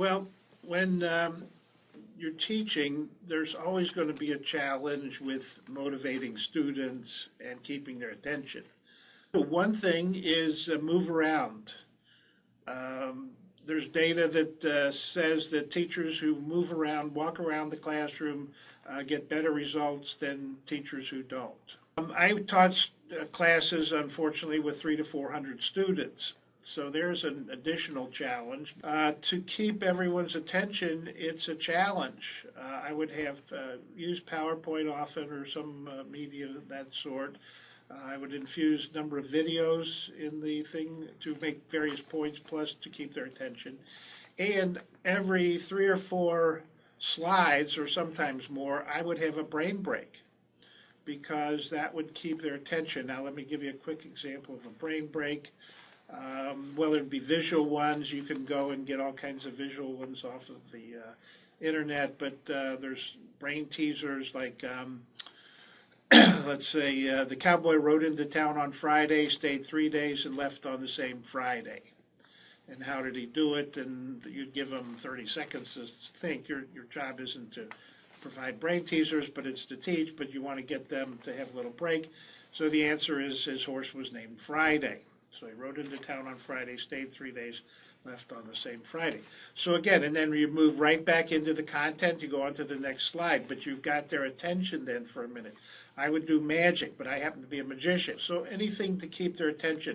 Well, when um, you're teaching, there's always going to be a challenge with motivating students and keeping their attention. One thing is uh, move around. Um, There's data that uh, says that teachers who move around, walk around the classroom, uh, get better results than teachers who don't. Um, I taught uh, classes, unfortunately, with three to 400 students. So there's an additional challenge. Uh, to keep everyone's attention, it's a challenge. Uh, I would have uh, used PowerPoint often or some uh, media of that sort. Uh, I would infuse a number of videos in the thing to make various points, plus to keep their attention. And every three or four slides, or sometimes more, I would have a brain break because that would keep their attention. Now, let me give you a quick example of a brain break. Um, whether it be visual ones, you can go and get all kinds of visual ones off of the uh, internet, but uh, there's brain teasers like, um, let's say, uh, the cowboy rode into town on Friday, stayed three days, and left on the same Friday. And how did he do it? And you'd give him 30 seconds to think. Your, your job isn't to provide brain teasers, but it's to teach, but you want to get them to have a little break. So the answer is his horse was named Friday. So he rode into town on Friday, stayed three days, left on the same Friday. So again, and then you move right back into the content, you go on to the next slide, but you've got their attention then for a minute. I would do magic, but I happen to be a magician. So anything to keep their attention.